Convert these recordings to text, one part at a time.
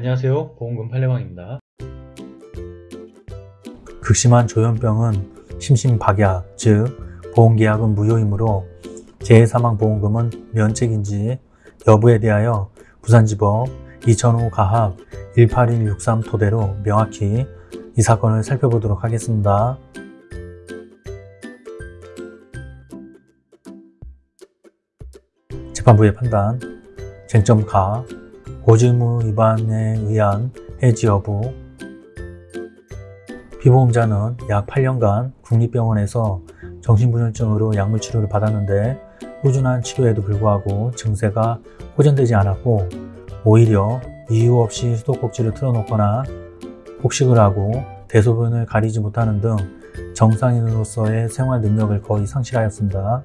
안녕하세요 보험금 팔례방입니다 극심한 조현병은 심신박약, 즉 보험계약은 무효이므로 재해사망보험금은 면책인지 여부에 대하여 부산지법 2005 가합 18163 토대로 명확히 이 사건을 살펴보도록 하겠습니다. 재판부의 판단 쟁점 가 고질무 위반에 의한 해지 여부 피보험자는 약 8년간 국립병원에서 정신분열증으로 약물 치료를 받았는데 꾸준한 치료에도 불구하고 증세가 호전되지 않았고 오히려 이유 없이 수도꼭지를 틀어놓거나 폭식을 하고 대소변을 가리지 못하는 등 정상인으로서의 생활 능력을 거의 상실하였습니다.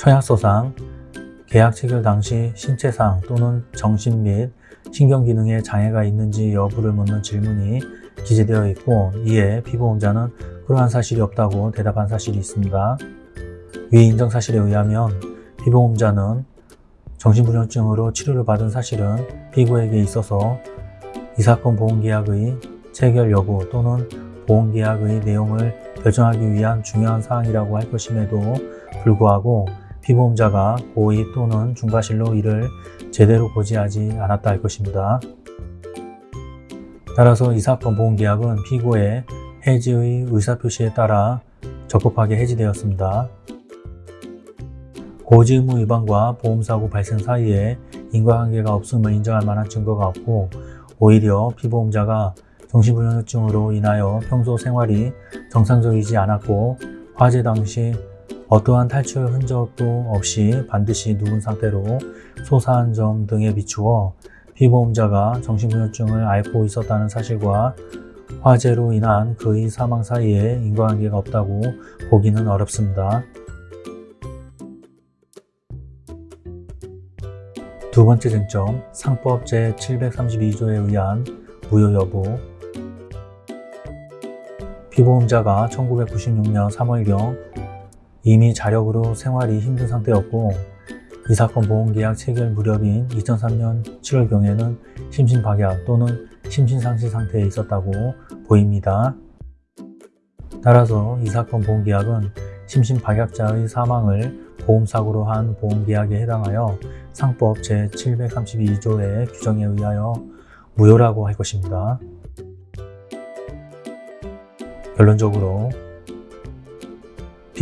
처약서상 계약 체결 당시 신체상 또는 정신 및 신경기능에 장애가 있는지 여부를 묻는 질문이 기재되어 있고 이에 피보험자는 그러한 사실이 없다고 대답한 사실이 있습니다. 위 인정 사실에 의하면 피보험자는 정신분열증으로 치료를 받은 사실은 피고에게 있어서 이 사건 보험계약의 체결 여부 또는 보험계약의 내용을 결정하기 위한 중요한 사항이라고 할 것임에도 불구하고 피보험자가 고의 또는 중과실로 이를 제대로 고지하지 않았다 할 것입니다. 따라서 이 사건 보험계약은 피고의 해지의 의사표시에 따라 적법하게 해지되었습니다. 고지 의무 위반과 보험사고 발생 사이에 인과관계가 없음을 인정할 만한 증거가 없고 오히려 피보험자가 정신분열증으로 인하여 평소 생활이 정상적이지 않았고 화재 당시 어떠한 탈출 흔적도 없이 반드시 누운 상태로 소사한 점 등에 비추어 피보험자가 정신분열증을 앓고 있었다는 사실과 화재로 인한 그의 사망 사이에 인과관계가 없다고 보기는 어렵습니다. 두 번째 쟁점, 상법 제732조에 의한 무효 여부 피보험자가 1996년 3월경 이미 자력으로 생활이 힘든 상태였고 이 사건 보험계약 체결 무렵인 2003년 7월경에는 심신박약 또는 심신상실 상태에 있었다고 보입니다. 따라서 이 사건 보험계약은 심신박약자의 사망을 보험사고로 한 보험계약에 해당하여 상법 제732조의 규정에 의하여 무효라고 할 것입니다. 결론적으로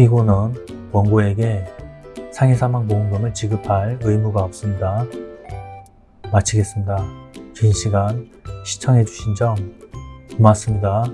피고는 원고에게 상해사망보험금을 지급할 의무가 없습니다. 마치겠습니다. 긴 시간 시청해주신 점 고맙습니다.